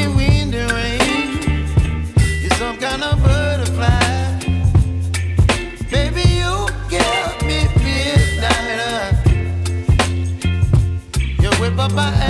morning wind rain. You're some kind of butterfly. Baby, you me. You whip up my.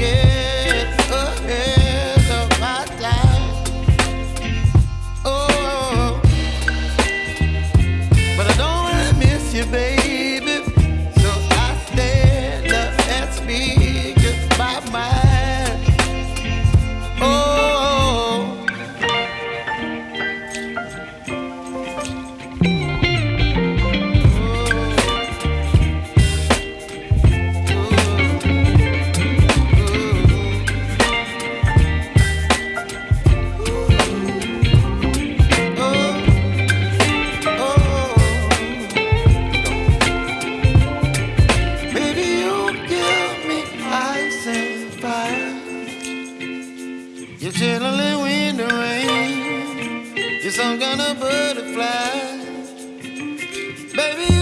yeah. You're chilling in the rain. You're some kind of butterfly. Baby,